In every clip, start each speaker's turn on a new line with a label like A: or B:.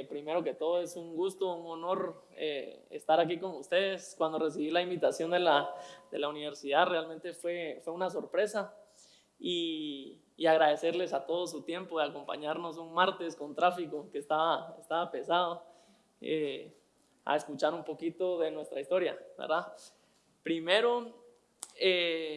A: Eh, primero que todo es un gusto, un honor eh, estar aquí con ustedes. Cuando recibí la invitación de la, de la universidad realmente fue, fue una sorpresa y, y, agradecerles a todos su tiempo de acompañarnos un martes con tráfico que estaba, estaba pesado, eh, a escuchar un poquito de nuestra historia, ¿verdad? Primero,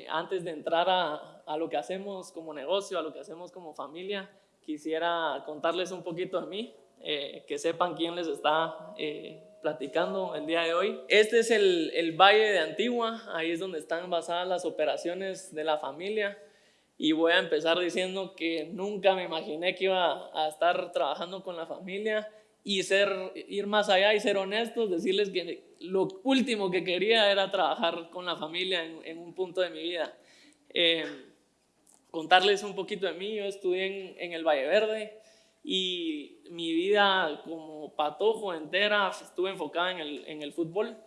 A: antes de entrar a, a lo que hacemos como negocio, a lo que hacemos como familia, quisiera contarles un poquito de mí, eh, que sepan quién les está eh, platicando el día de hoy. Este es el, el, Valle de Antigua, ahí es donde están basadas las operaciones de la familia. Y voy a empezar diciendo que nunca me imaginé que iba a estar trabajando con la familia y ser, ir más allá y ser honestos, decirles que lo último que quería era trabajar con la familia en, en un punto de mi vida. Eh, contarles un poquito de mí, yo estudié en, el Valle Verde y mi vida como patojo entera estuve enfocada en el, en el fútbol.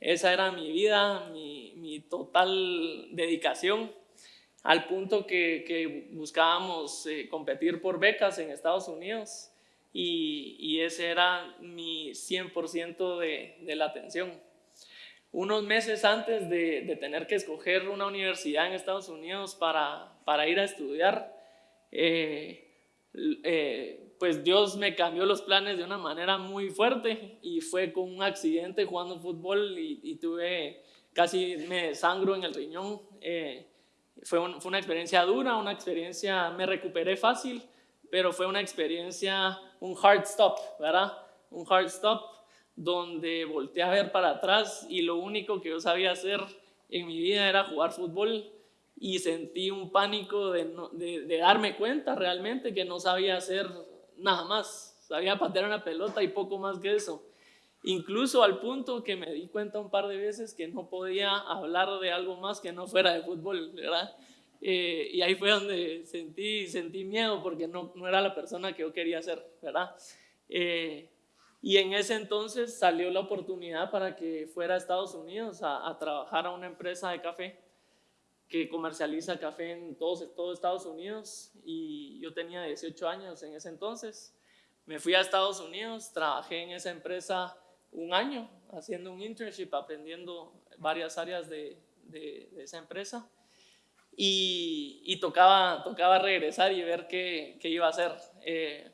A: Esa era mi vida, mi, mi total dedicación, al punto que, que buscábamos eh, competir por becas en Estados Unidos y, y ese era mi 100% de, de la atención unos meses antes de, de, tener que escoger una universidad en Estados Unidos para, para ir a estudiar, eh, eh, pues Dios me cambió los planes de una manera muy fuerte y fue con un accidente jugando fútbol y, tuve casi me sangro en el riñón. Eh, fue, fue, una experiencia dura, una experiencia, me recuperé fácil, pero fue una experiencia, un hard stop, ¿verdad? Un hard stop donde volteé a ver para atrás y lo único que yo sabía hacer en mi vida era jugar fútbol y sentí un pánico de, de, darme cuenta realmente que no sabía hacer nada más. Sabía patear una pelota y poco más que eso. Incluso al punto que me di cuenta un par de veces que no podía hablar de algo más que no fuera de fútbol, ¿verdad? Eh, y ahí fue donde sentí, sentí miedo porque no, no era la persona que yo quería ser, ¿verdad? Eh, y en ese entonces salió la oportunidad para que fuera a Estados Unidos a, a trabajar a una empresa de café que comercializa café en todos, todo Estados Unidos y yo tenía 18 años en ese entonces. Me fui a Estados Unidos, trabajé en esa empresa un año haciendo un internship, aprendiendo varias áreas de, de, esa empresa y, y, tocaba, tocaba regresar y ver qué, qué iba a hacer. Eh,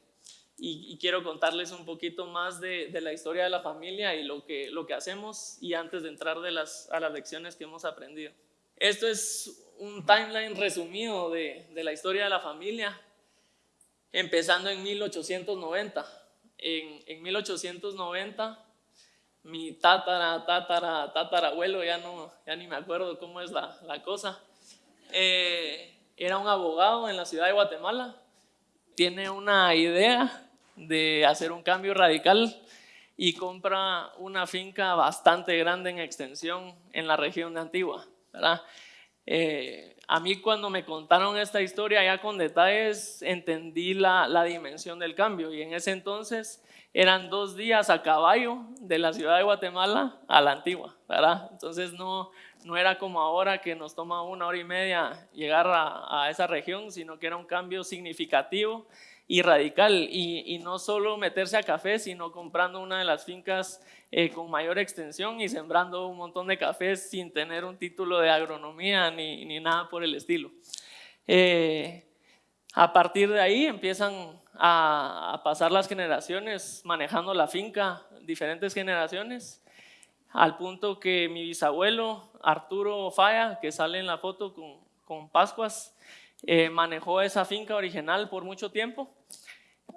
A: y, quiero contarles un poquito más de, de, la historia de la familia y lo que, lo que hacemos y antes de entrar de las, a las lecciones que hemos aprendido. Esto es un timeline resumido de, de la historia de la familia, empezando en 1890. En, en 1890, mi tatara, tatara, tatarabuelo, ya, no, ya ni me acuerdo cómo es la, la cosa, eh, era un abogado en la ciudad de Guatemala, tiene una idea de hacer un cambio radical y compra una finca bastante grande en extensión en la región de Antigua. ¿Verdad? Eh, a mí cuando me contaron esta historia ya con detalles entendí la, dimensión del cambio y en ese entonces eran dos días a caballo de la ciudad de Guatemala a la Antigua, ¿verdad? Entonces no, no era como ahora que nos toma una hora y media llegar a esa región, sino que era un cambio significativo y radical y, no solo meterse a café, sino comprando una de las fincas eh, con mayor extensión y sembrando un montón de cafés sin tener un título de agronomía ni, nada por el estilo. Eh, a partir de ahí empiezan a, a, pasar las generaciones manejando la finca, diferentes generaciones, al punto que mi bisabuelo Arturo Falla, que sale en la foto con, con Pascuas, eh, manejó esa finca original por mucho tiempo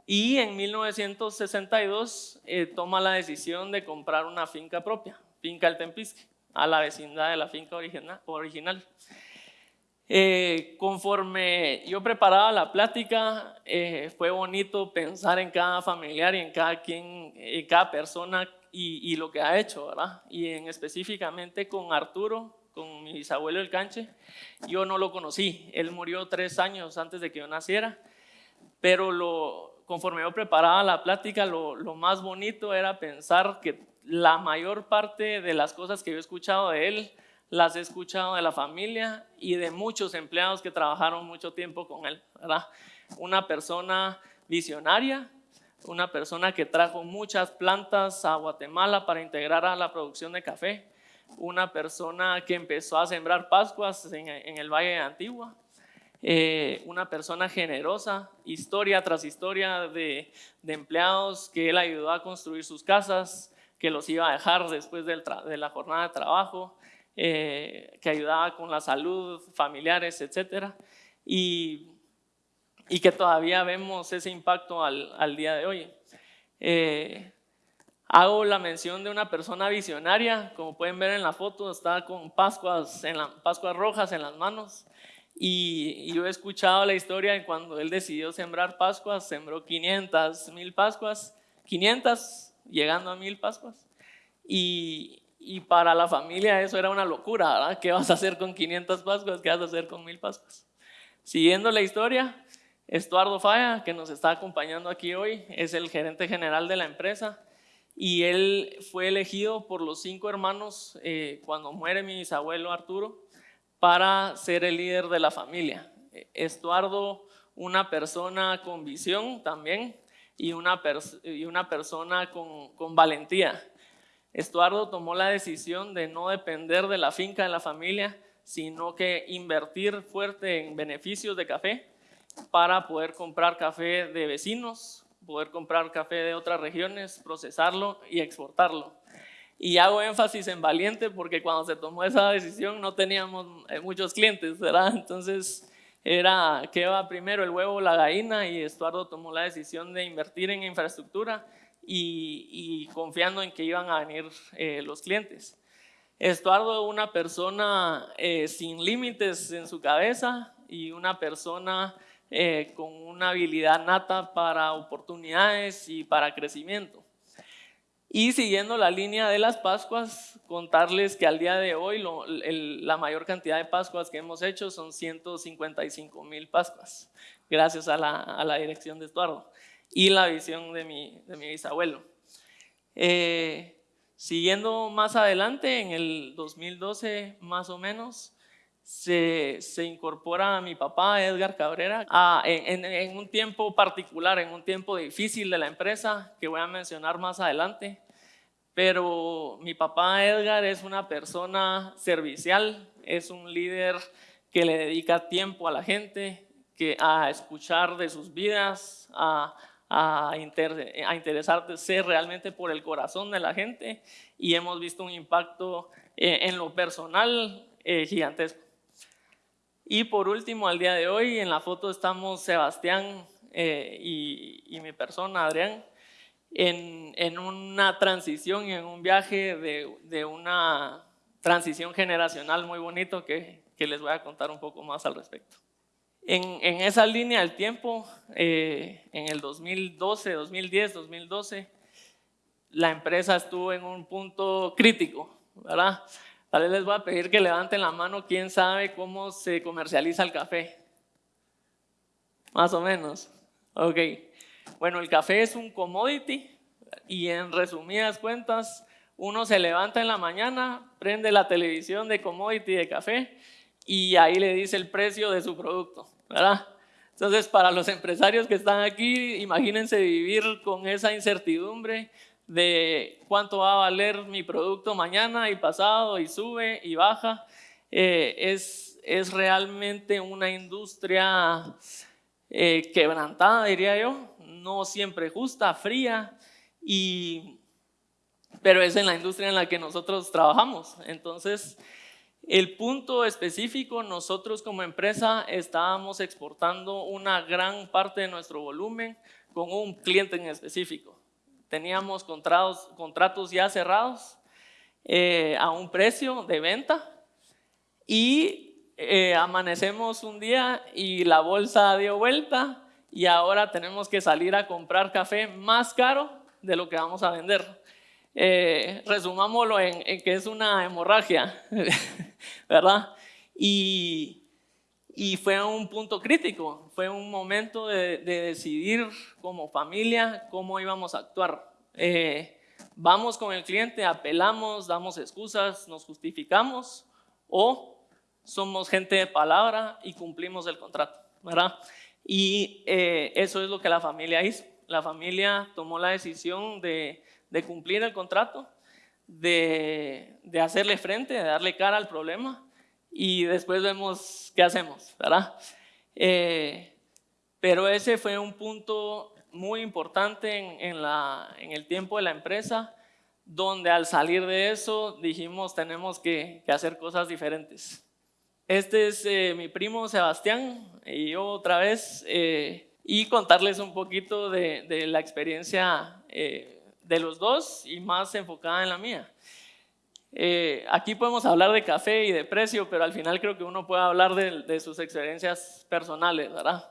A: y en 1962 eh, toma la decisión de comprar una finca propia, Finca El Tempisque, a la vecindad de la finca original. original. Eh, conforme yo preparaba la plática, fue bonito pensar en cada familiar y en cada, quien, en cada persona y, y, lo que ha hecho, ¿verdad? Y en específicamente con Arturo, con mi bisabuelo El Canche. Yo no lo conocí, él murió tres años antes de que yo naciera, pero lo, conforme yo preparaba la plática, lo, lo más bonito era pensar que la mayor parte de las cosas que yo he escuchado de él, las he escuchado de la familia y de muchos empleados que trabajaron mucho tiempo con él, ¿verdad? Una persona visionaria, una persona que trajo muchas plantas a Guatemala para integrar a la producción de café, una persona que empezó a sembrar pascuas en, el Valle de Antigua, eh, una persona generosa, historia tras historia de, empleados que él ayudó a construir sus casas, que los iba a dejar después de la jornada de trabajo, eh, que ayudaba con la salud, familiares, etc. Y, que todavía vemos ese impacto al, al día de hoy. Eh, hago la mención de una persona visionaria, como pueden ver en la foto, está con pascuas, en la, pascuas rojas en las manos. Y, yo he escuchado la historia de cuando él decidió sembrar pascuas, sembró 500, 1000 pascuas, 500 llegando a 1000 pascuas. Y, y para la familia eso era una locura, ¿verdad? ¿Qué vas a hacer con 500 Pascuas? ¿Qué vas a hacer con 1000 Pascuas? Siguiendo la historia, Estuardo Falla, que nos está acompañando aquí hoy, es el gerente general de la empresa y él fue elegido por los cinco hermanos eh, cuando muere mi bisabuelo Arturo para ser el líder de la familia. Estuardo, una persona con visión también y una, y una persona con, con valentía. Estuardo tomó la decisión de no depender de la finca de la familia, sino que invertir fuerte en beneficios de café para poder comprar café de vecinos, poder comprar café de otras regiones, procesarlo y exportarlo. Y hago énfasis en valiente porque cuando se tomó esa decisión no teníamos eh, muchos clientes, ¿verdad? Entonces era qué va primero, el huevo o la gallina y Estuardo tomó la decisión de invertir en infraestructura y, confiando en que iban a venir eh, los clientes. Estuardo es una persona eh, sin límites en su cabeza y una persona eh, con una habilidad nata para oportunidades y para crecimiento. Y siguiendo la línea de las Pascuas, contarles que al día de hoy la mayor cantidad de Pascuas que hemos hecho son 155 mil Pascuas, gracias a la, dirección de Estuardo y la visión de mi, de mi bisabuelo. Eh, siguiendo más adelante, en el 2012 más o menos, se, incorpora a mi papá, Edgar Cabrera, en, un tiempo particular, en un tiempo difícil de la empresa, que voy a mencionar más adelante. Pero mi papá Edgar es una persona servicial, es un líder que le dedica tiempo a la gente, que a escuchar de sus vidas, a, a, a interesarse realmente por el corazón de la gente y hemos visto un impacto eh, en lo personal eh, gigantesco. Y por último, al día de hoy, en la foto estamos Sebastián eh, y, y, mi persona, Adrián, en, en, una transición y en un viaje de, de una transición generacional muy bonito que, que les voy a contar un poco más al respecto. En, esa línea del tiempo, eh, en el 2012, 2010, 2012, la empresa estuvo en un punto crítico, ¿verdad? Les voy a pedir que levanten la mano, ¿quién sabe cómo se comercializa el café? Más o menos. Ok. Bueno, el café es un commodity y en resumidas cuentas, uno se levanta en la mañana, prende la televisión de commodity de café y ahí le dice el precio de su producto. ¿verdad? Entonces, para los empresarios que están aquí, imagínense vivir con esa incertidumbre de cuánto va a valer mi producto mañana y pasado y sube y baja. Eh, es, es realmente una industria eh, quebrantada, diría yo, no siempre justa, fría, y, pero es en la industria en la que nosotros trabajamos. Entonces, el punto específico, nosotros como empresa estábamos exportando una gran parte de nuestro volumen con un cliente en específico. Teníamos contratos, contratos ya cerrados eh, a un precio de venta y eh, amanecemos un día y la bolsa dio vuelta y ahora tenemos que salir a comprar café más caro de lo que vamos a vender. Eh, resumámoslo en, que es una hemorragia, ¿verdad? Y, y, fue un punto crítico, fue un momento de, decidir como familia cómo íbamos a actuar. Eh, vamos con el cliente, apelamos, damos excusas, nos justificamos o somos gente de palabra y cumplimos el contrato, ¿verdad? Y eh, eso es lo que la familia hizo. la familia tomó la decisión de, de cumplir el contrato, de, de, hacerle frente, de darle cara al problema y después vemos qué hacemos, ¿verdad? Eh, pero ese fue un punto muy importante en, el tiempo de la empresa, donde al salir de eso dijimos tenemos que, hacer cosas diferentes. Este es eh, mi primo Sebastián y yo otra vez, eh, y contarles un poquito de, la experiencia de los dos y más enfocada en la mía. Eh, aquí podemos hablar de café y de precio, pero al final creo que uno puede hablar de, de sus experiencias personales, ¿verdad?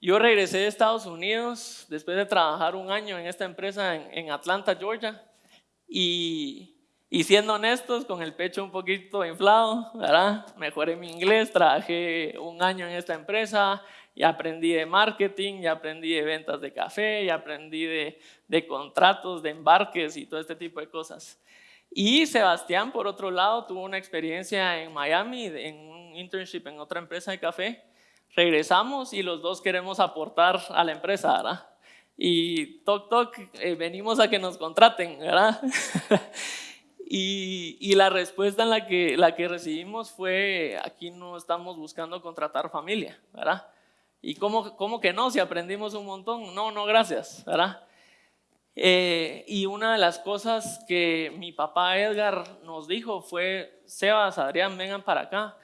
A: Yo regresé de Estados Unidos después de trabajar un año en esta empresa en, en Atlanta, Georgia, y, y, siendo honestos, con el pecho un poquito inflado, ¿verdad? Mejoré mi inglés, trabajé un año en esta empresa, y aprendí de marketing, y aprendí de ventas de café, y aprendí de, de contratos, de embarques y todo este tipo de cosas. Y Sebastián, por otro lado, tuvo una experiencia en Miami, en un internship en otra empresa de café, regresamos y los dos queremos aportar a la empresa, ¿verdad? Y toc toc, eh, venimos a que nos contraten, ¿verdad? y, y, la respuesta en la que, la que recibimos fue, aquí no estamos buscando contratar familia, ¿verdad? ¿Y cómo, cómo que no? Si aprendimos un montón. No, no, gracias, ¿verdad? Eh, y una de las cosas que mi papá Edgar nos dijo fue, Sebas, Adrián, vengan para acá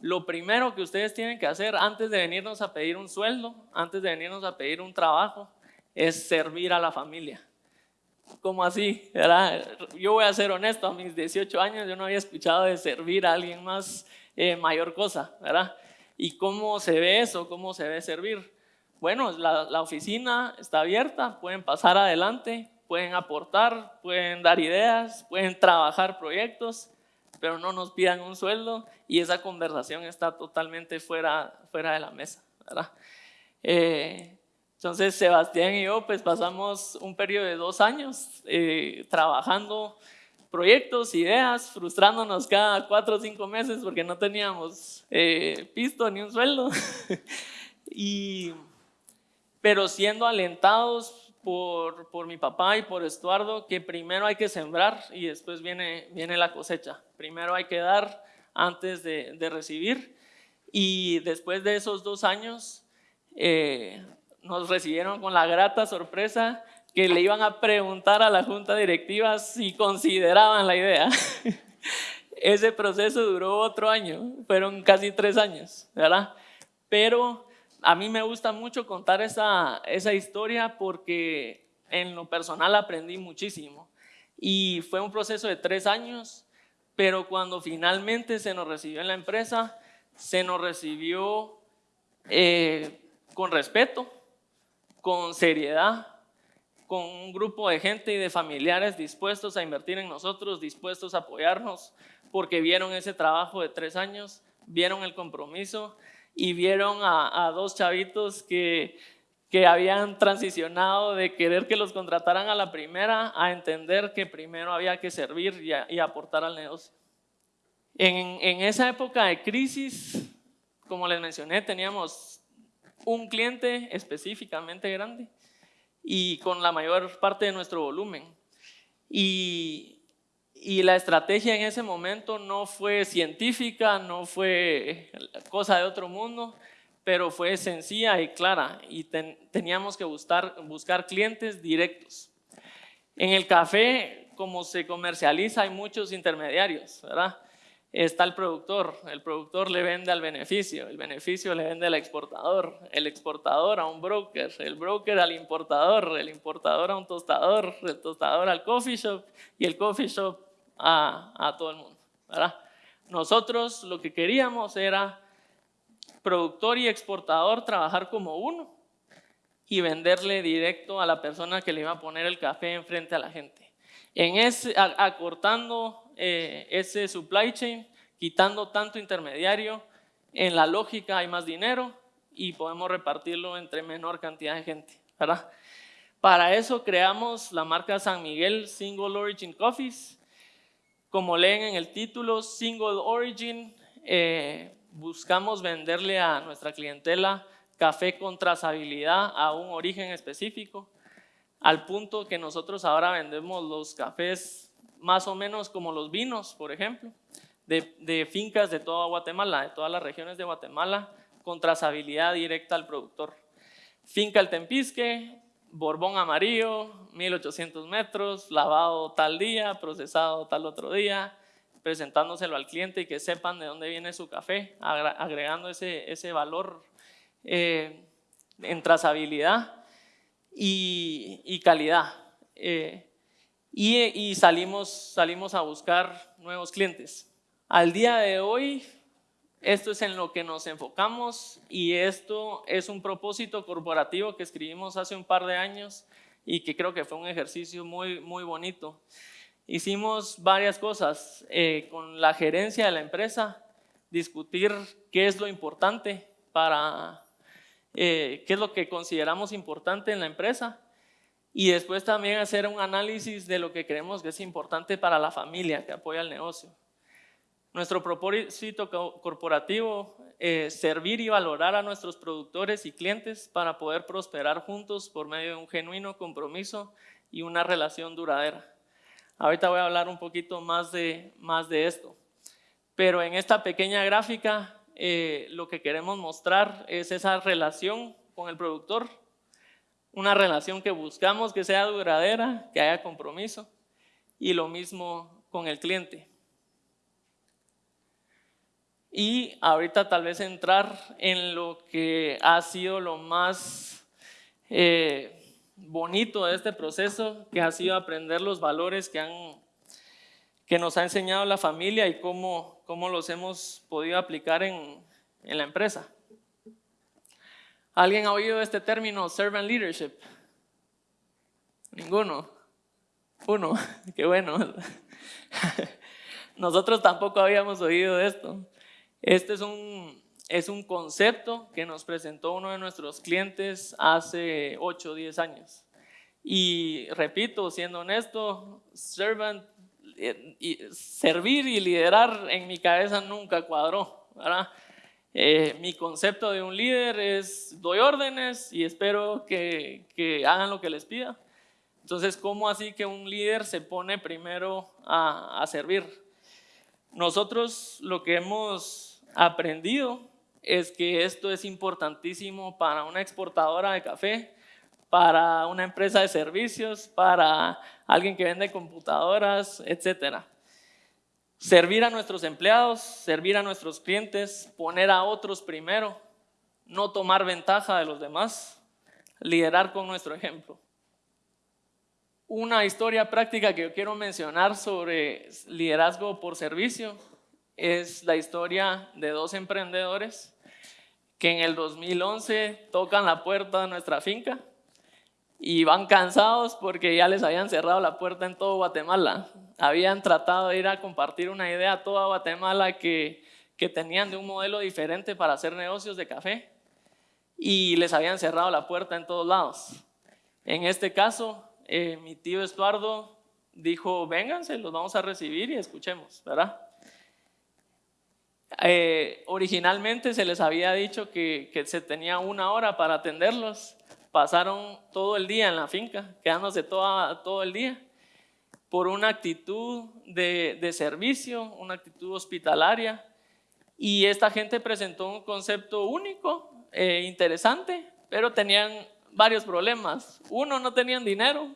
A: lo primero que ustedes tienen que hacer antes de venirnos a pedir un sueldo, antes de venirnos a pedir un trabajo, es servir a la familia. ¿Cómo así? Yo voy a ser honesto, a mis 18 años yo no había escuchado de servir a alguien más eh, mayor cosa, ¿verdad? ¿Y cómo se ve eso? ¿Cómo se ve servir? Bueno, la, la oficina está abierta, pueden pasar adelante, pueden aportar, pueden dar ideas, pueden trabajar proyectos, pero no nos pidan un sueldo y esa conversación está totalmente fuera, fuera de la mesa, ¿verdad? Eh, entonces Sebastián y yo pues pasamos un periodo de dos años eh, trabajando proyectos, ideas, frustrándonos cada cuatro o cinco meses porque no teníamos eh, pisto ni un sueldo, y, pero siendo alentados por, por, mi papá y por Estuardo que primero hay que sembrar y después viene, viene la cosecha. Primero hay que dar antes de, de recibir. Y después de esos dos años eh, nos recibieron con la grata sorpresa que le iban a preguntar a la junta directiva si consideraban la idea. Ese proceso duró otro año, fueron casi tres años, ¿verdad? Pero a mí me gusta mucho contar esa, esa historia porque en lo personal aprendí muchísimo. Y fue un proceso de tres años, pero cuando finalmente se nos recibió en la empresa, se nos recibió eh, con respeto, con seriedad, con un grupo de gente y de familiares dispuestos a invertir en nosotros, dispuestos a apoyarnos, porque vieron ese trabajo de tres años, vieron el compromiso y vieron a, dos chavitos que, que habían transicionado de querer que los contrataran a la primera a entender que primero había que servir y, y aportar al negocio. En, en, esa época de crisis, como les mencioné, teníamos un cliente específicamente grande y con la mayor parte de nuestro volumen. Y, y la estrategia en ese momento no fue científica, no fue cosa de otro mundo, pero fue sencilla y clara y ten, teníamos que buscar, buscar clientes directos. En el café, como se comercializa, hay muchos intermediarios, ¿verdad? Está el productor, el productor le vende al beneficio, el beneficio le vende al exportador, el exportador a un broker, el broker al importador, el importador a un tostador, el tostador al coffee shop y el coffee shop a, a todo el mundo. ¿verdad? Nosotros lo que queríamos era productor y exportador trabajar como uno y venderle directo a la persona que le iba a poner el café enfrente a la gente. En ese, acortando eh, ese supply chain, quitando tanto intermediario, en la lógica hay más dinero y podemos repartirlo entre menor cantidad de gente. ¿verdad? Para eso creamos la marca San Miguel Single Origin Coffees, como leen en el título, Single Origin, eh, buscamos venderle a nuestra clientela café con trazabilidad a un origen específico, al punto que nosotros ahora vendemos los cafés más o menos como los vinos, por ejemplo, de, de fincas de toda Guatemala, de todas las regiones de Guatemala, con trazabilidad directa al productor. Finca El Tempisque, Borbón amarillo, 1800 metros, lavado tal día, procesado tal otro día, presentándoselo al cliente y que sepan de dónde viene su café, agregando ese, ese valor eh, en trazabilidad y, calidad. Eh, y, y salimos, salimos a buscar nuevos clientes. Al día de hoy, esto es en lo que nos enfocamos y esto es un propósito corporativo que escribimos hace un par de años y que creo que fue un ejercicio muy, muy bonito. Hicimos varias cosas eh, con la gerencia de la empresa, discutir qué es lo importante para, eh, qué es lo que consideramos importante en la empresa y después también hacer un análisis de lo que creemos que es importante para la familia que apoya el negocio. Nuestro propósito corporativo es servir y valorar a nuestros productores y clientes para poder prosperar juntos por medio de un genuino compromiso y una relación duradera. Ahorita voy a hablar un poquito más de, más de esto. Pero en esta pequeña gráfica eh, lo que queremos mostrar es esa relación con el productor, una relación que buscamos que sea duradera, que haya compromiso y lo mismo con el cliente. Y ahorita tal vez entrar en lo que ha sido lo más eh, bonito de este proceso, que ha sido aprender los valores que, nos ha enseñado la familia y cómo, cómo los hemos podido aplicar en, en la empresa. ¿Alguien ha oído este término, servant leadership? Ninguno. Uno, qué bueno. Nosotros tampoco habíamos oído esto. Este es un, es un concepto que nos presentó uno de nuestros clientes hace 8 o 10 años. Y repito, siendo honesto, servant, eh, y servir y liderar en mi cabeza nunca cuadró. Eh, mi concepto de un líder es doy órdenes y espero que, que, hagan lo que les pida. Entonces, ¿cómo así que un líder se pone primero a, a servir? Nosotros lo que hemos aprendido es que esto es importantísimo para una exportadora de café, para una empresa de servicios, para alguien que vende computadoras, etc. Servir a nuestros empleados, servir a nuestros clientes, poner a otros primero, no tomar ventaja de los demás, liderar con nuestro ejemplo. Una historia práctica que yo quiero mencionar sobre liderazgo por servicio es la historia de dos emprendedores que en el 2011 tocan la puerta de nuestra finca y van cansados porque ya les habían cerrado la puerta en todo Guatemala. Habían tratado de ir a compartir una idea a toda Guatemala que, que tenían de un modelo diferente para hacer negocios de café y les habían cerrado la puerta en todos lados. En este caso, eh, mi tío Estuardo dijo, vénganse, los vamos a recibir y escuchemos, ¿verdad? Eh, originalmente se les había dicho que, se tenía una hora para atenderlos. Pasaron todo el día en la finca, quedándose todo el día, por una actitud de, servicio, una actitud hospitalaria. Y esta gente presentó un concepto único, eh, interesante, pero tenían varios problemas. Uno, no tenían dinero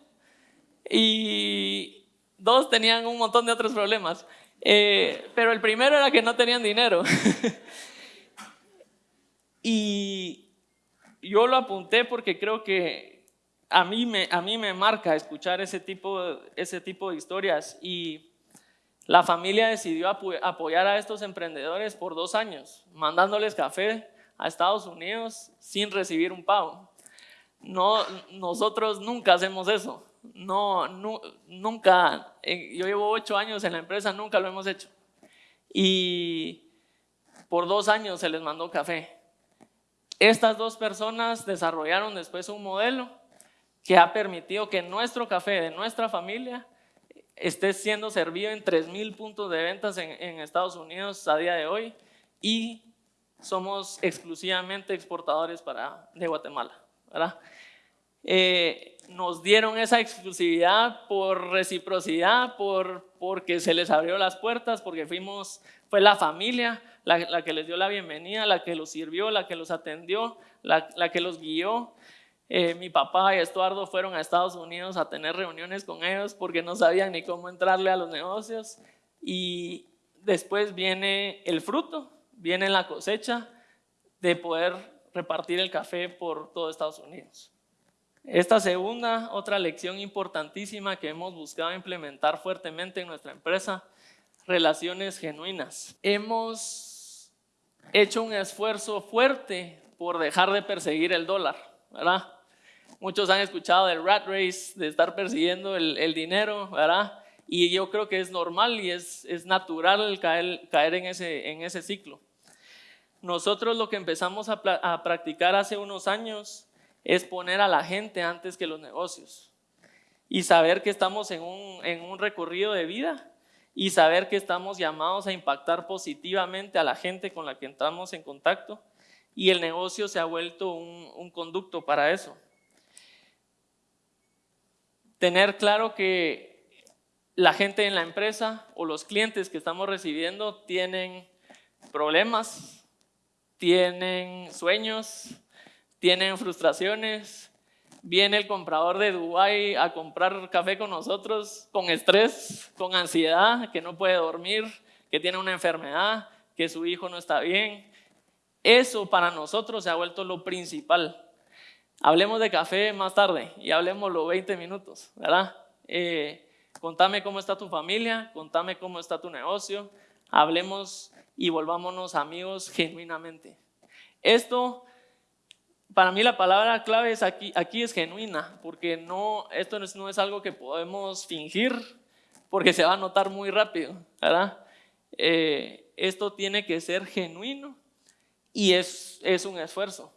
A: y dos, tenían un montón de otros problemas. Eh, pero el primero era que no tenían dinero. y yo lo apunté porque creo que a mí me, a mí me marca escuchar ese tipo, ese tipo de historias. Y la familia decidió apoyar a estos emprendedores por dos años, mandándoles café a Estados Unidos sin recibir un pago. No, nosotros nunca hacemos eso no, nunca, eh, yo llevo ocho años en la empresa, nunca lo hemos hecho. Y por dos años se les mandó café. Estas dos personas desarrollaron después un modelo que ha permitido que nuestro café de nuestra familia esté siendo servido en 3.000 puntos de ventas en, Estados Unidos a día de hoy y somos exclusivamente exportadores para, de Guatemala, ¿verdad? Eh, nos dieron esa exclusividad por reciprocidad, por, porque se les abrió las puertas, porque fuimos, fue la familia la, que les dio la bienvenida, la que los sirvió, la que los atendió, la, que los guió. Eh, mi papá y Estuardo fueron a Estados Unidos a tener reuniones con ellos porque no sabían ni cómo entrarle a los negocios. Y después viene el fruto, viene la cosecha de poder repartir el café por todo Estados Unidos. Esta segunda, otra lección importantísima que hemos buscado implementar fuertemente en nuestra empresa, relaciones genuinas. Hemos hecho un esfuerzo fuerte por dejar de perseguir el dólar, ¿verdad? Muchos han escuchado del rat race, de estar persiguiendo el, dinero, ¿verdad? Y yo creo que es normal y es, es natural caer, caer en, ese, en ese ciclo. Nosotros lo que empezamos a, a practicar hace unos años es poner a la gente antes que los negocios y saber que estamos en un, en un recorrido de vida y saber que estamos llamados a impactar positivamente a la gente con la que entramos en contacto y el negocio se ha vuelto un, un conducto para eso. Tener claro que la gente en la empresa o los clientes que estamos recibiendo tienen problemas, tienen sueños, tienen frustraciones, viene el comprador de Dubái a comprar café con nosotros con estrés, con ansiedad, que no puede dormir, que tiene una enfermedad, que su hijo no está bien. Eso para nosotros se ha vuelto lo principal. Hablemos de café más tarde y hablemos los 20 minutos, ¿verdad? Eh, contame cómo está tu familia, contame cómo está tu negocio, hablemos y volvámonos amigos genuinamente. Esto para mí la palabra clave es aquí, aquí es genuina, porque no, esto no es, algo que podemos fingir, porque se va a notar muy rápido, ¿verdad? Eh, esto tiene que ser genuino y es, es un esfuerzo.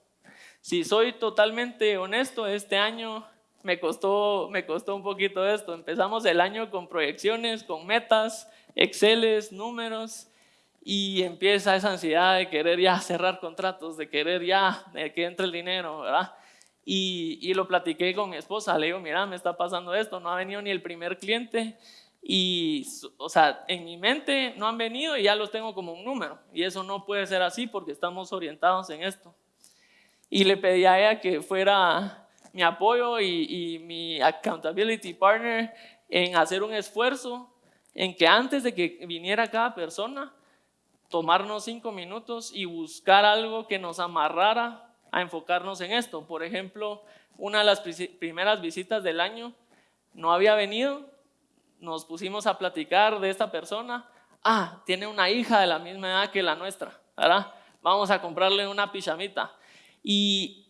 A: Si soy totalmente honesto, este año me costó, me costó un poquito esto. Empezamos el año con proyecciones, con metas, Exceles, números, y empieza esa ansiedad de querer ya cerrar contratos, de querer ya que entre el dinero, ¿verdad? Y, y, lo platiqué con mi esposa, le digo, mira, me está pasando esto, no ha venido ni el primer cliente y, o sea, en mi mente no han venido y ya los tengo como un número y eso no puede ser así porque estamos orientados en esto. Y le pedí a ella que fuera mi apoyo y, y mi accountability partner en hacer un esfuerzo en que antes de que viniera cada persona, tomarnos cinco minutos y buscar algo que nos amarrara a enfocarnos en esto. Por ejemplo, una de las primeras visitas del año no había venido, nos pusimos a platicar de esta persona. Ah, tiene una hija de la misma edad que la nuestra, ¿verdad? Vamos a comprarle una pijamita. Y,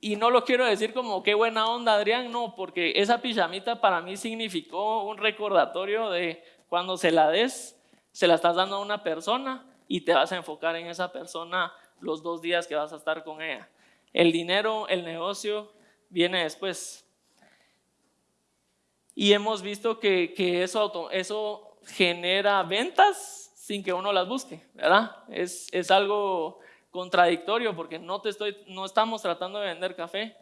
A: y no lo quiero decir como qué buena onda, Adrián, no, porque esa pijamita para mí significó un recordatorio de cuando se la des, se la estás dando a una persona y te vas a enfocar en esa persona los dos días que vas a estar con ella. El dinero, el negocio viene después. Y hemos visto que, eso, eso genera ventas sin que uno las busque, ¿verdad? Es, es algo contradictorio porque no, te estoy, no estamos tratando de vender café,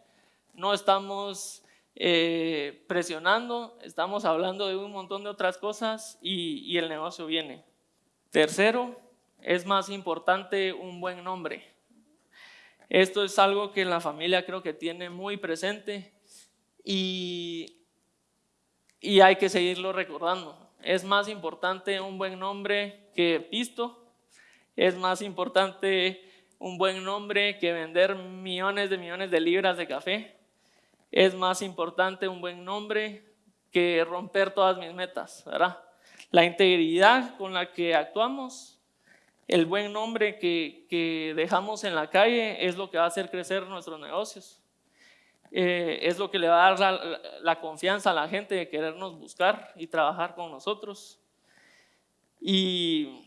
A: no estamos eh, presionando, estamos hablando de un montón de otras cosas y, y el negocio viene. Tercero, es más importante un buen nombre. Esto es algo que la familia creo que tiene muy presente y, y hay que seguirlo recordando. Es más importante un buen nombre que pisto, es más importante un buen nombre que vender millones de millones de libras de café, es más importante un buen nombre que romper todas mis metas, ¿verdad? La integridad con la que actuamos, el buen nombre que, dejamos en la calle es lo que va a hacer crecer nuestros negocios. Eh, es lo que le va a dar la, confianza a la gente de querernos buscar y trabajar con nosotros. Y,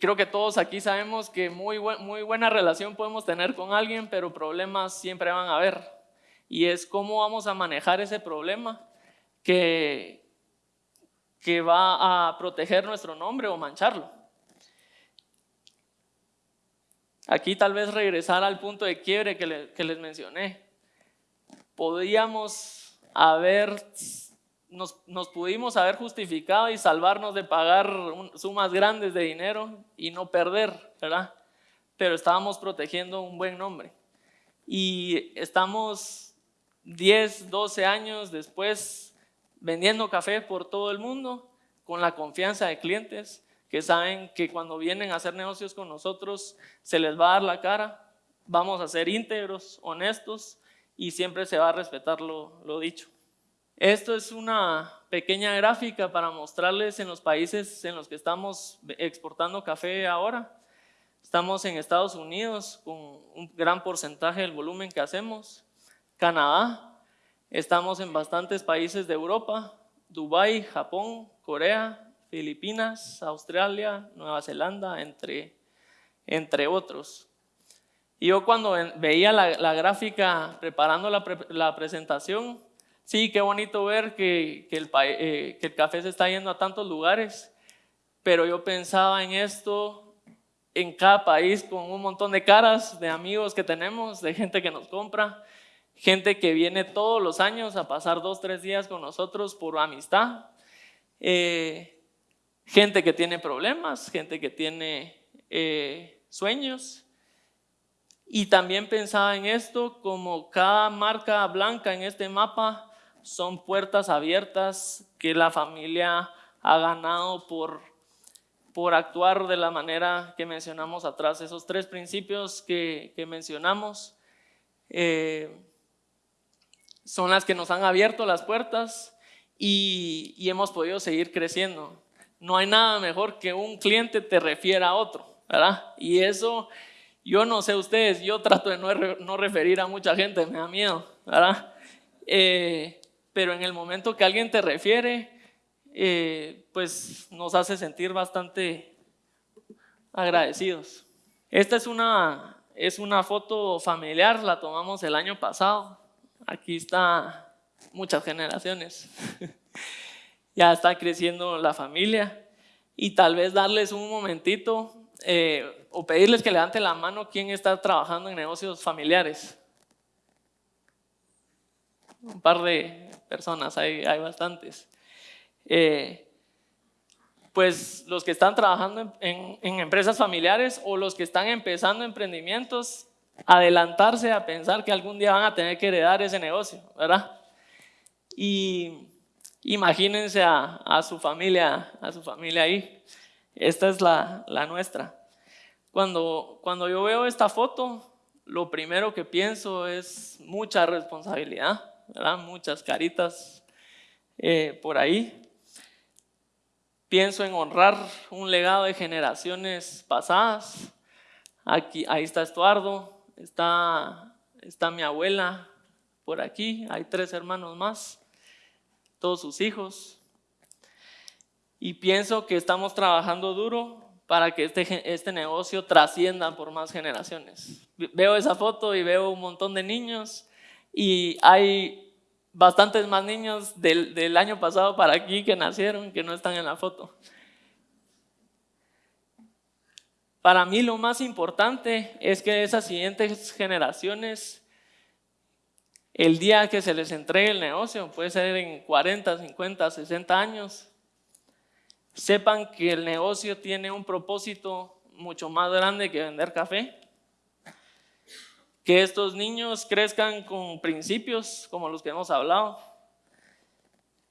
A: creo que todos aquí sabemos que muy buena relación podemos tener con alguien, pero problemas siempre van a haber y es cómo vamos a manejar ese problema que, que va a proteger nuestro nombre o mancharlo. Aquí tal vez regresar al punto de quiebre que, les mencioné. Podíamos haber nos, pudimos haber justificado y salvarnos de pagar sumas grandes de dinero y no perder, ¿verdad? Pero estábamos protegiendo un buen nombre. Y estamos 10, 12 años después vendiendo café por todo el mundo con la confianza de clientes que saben que cuando vienen a hacer negocios con nosotros se les va a dar la cara, vamos a ser íntegros, honestos y siempre se va a respetar lo dicho. Esto es una pequeña gráfica para mostrarles en los países en los que estamos exportando café ahora. Estamos en Estados Unidos con un gran porcentaje del volumen que hacemos. Canadá, estamos en bastantes países de Europa, Dubái, Japón, Corea, Filipinas, Australia, Nueva Zelanda, entre, entre otros. Y yo cuando veía la, gráfica preparando la, la presentación, Sí, qué bonito ver que, el, eh, que el café se está yendo a tantos lugares, pero yo pensaba en esto en cada país con un montón de caras de amigos que tenemos, de gente que nos compra, gente que viene todos los años a pasar dos, tres días con nosotros por amistad, eh, gente que tiene problemas, gente que tiene eh, sueños. Y también pensaba en esto como cada marca blanca en este mapa son puertas abiertas que la familia ha ganado por, por actuar de la manera que mencionamos atrás. Esos tres principios que, mencionamos eh, son las que nos han abierto las puertas y, hemos podido seguir creciendo. No hay nada mejor que un cliente te refiera a otro, ¿verdad? Y eso, yo no sé ustedes, yo trato de no, no referir a mucha gente, me da miedo, ¿verdad? Eh, pero en el momento que alguien te refiere, eh, pues nos hace sentir bastante agradecidos. Esta es una, es una foto familiar, la tomamos el año pasado. Aquí está muchas generaciones. ya está creciendo la familia y tal vez darles un momentito eh, o pedirles que levanten la mano quién está trabajando en negocios familiares. Un par de, personas, hay, hay bastantes. Eh, pues los que están trabajando en, en, empresas familiares o los que están empezando emprendimientos, adelantarse a pensar que algún día van a tener que heredar ese negocio, ¿verdad? Y imagínense a, su familia, a su familia ahí. Esta es la, nuestra. Cuando, cuando yo veo esta foto, lo primero que pienso es mucha responsabilidad muchas caritas eh, por ahí. Pienso en honrar un legado de generaciones pasadas. Aquí, ahí está Estuardo, está, está mi abuela por aquí, hay tres hermanos más, todos sus hijos. Y pienso que estamos trabajando duro para que este, este negocio trascienda por más generaciones. Veo esa foto y veo un montón de niños y hay bastantes más niños del, del año pasado para aquí que nacieron que no están en la foto. Para mí lo más importante es que esas siguientes generaciones, el día que se les entregue el negocio, puede ser en 40, 50, 60 años, sepan que el negocio tiene un propósito mucho más grande que vender café. Que estos niños crezcan con principios como los que hemos hablado,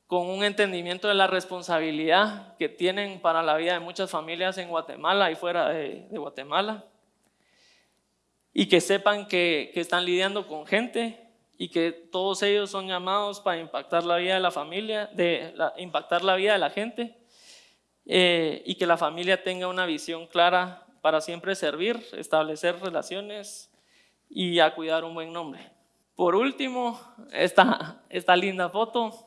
A: con un entendimiento de la responsabilidad que tienen para la vida de muchas familias en Guatemala y fuera de, Guatemala, y que sepan que, están lidiando con gente y que todos ellos son llamados para impactar la vida de la familia, de impactar la vida de la gente, eh, y que la familia tenga una visión clara para siempre servir, establecer relaciones y a cuidar un buen nombre. Por último, esta, esta linda foto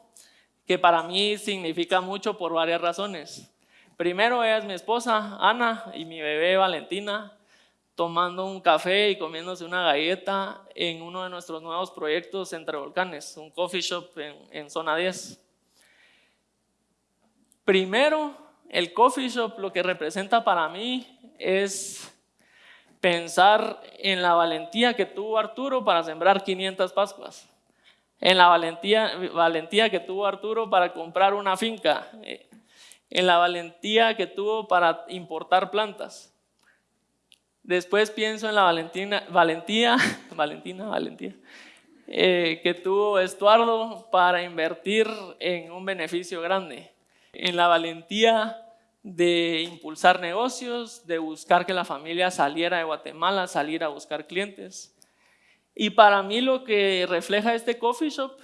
A: que para mí significa mucho por varias razones. Primero, ella es mi esposa, Ana, y mi bebé, Valentina, tomando un café y comiéndose una galleta en uno de nuestros nuevos proyectos entre volcanes, un coffee shop en, en zona 10. Primero, el coffee shop lo que representa para mí es pensar en la valentía que tuvo Arturo para sembrar 500 Pascuas, en la valentía, valentía que tuvo Arturo para comprar una finca, eh, en la valentía que tuvo para importar plantas. Después pienso en la valentina, valentía, Valentina, valentía, eh, que tuvo Estuardo para invertir en un beneficio grande, en la valentía de impulsar negocios, de buscar que la familia saliera de Guatemala, salir a buscar clientes. Y para mí lo que refleja este coffee shop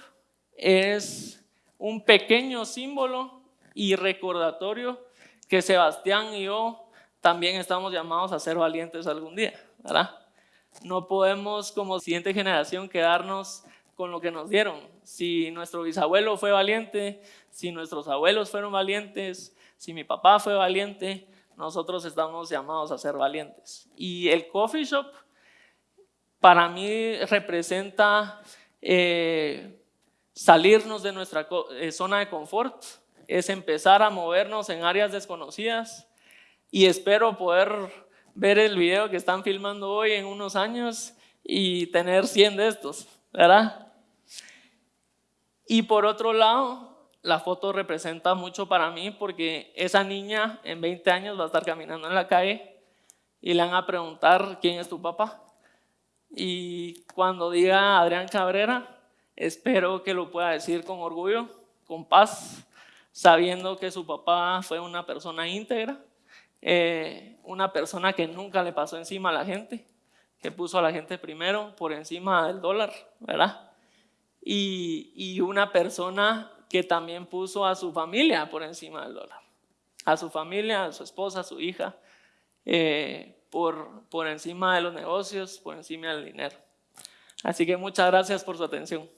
A: es un pequeño símbolo y recordatorio que Sebastián y yo también estamos llamados a ser valientes algún día, ¿verdad? No podemos como siguiente generación quedarnos con lo que nos dieron. Si nuestro bisabuelo fue valiente, si nuestros abuelos fueron valientes, si mi papá fue valiente, nosotros estamos llamados a ser valientes. Y el coffee shop para mí representa eh, salirnos de nuestra eh, zona de confort, es empezar a movernos en áreas desconocidas y espero poder ver el video que están filmando hoy en unos años y tener 100 de estos, ¿verdad? Y por otro lado, la foto representa mucho para mí porque esa niña en 20 años va a estar caminando en la calle y le van a preguntar quién es tu papá. Y cuando diga Adrián Cabrera, espero que lo pueda decir con orgullo, con paz, sabiendo que su papá fue una persona íntegra, eh, una persona que nunca le pasó encima a la gente, que puso a la gente primero por encima del dólar, ¿verdad? Y, y una persona que también puso a su familia por encima del dólar. A su familia, a su esposa, a su hija, eh, por, por encima de los negocios, por encima del dinero. Así que muchas gracias por su atención.